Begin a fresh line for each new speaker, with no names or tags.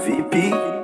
VP.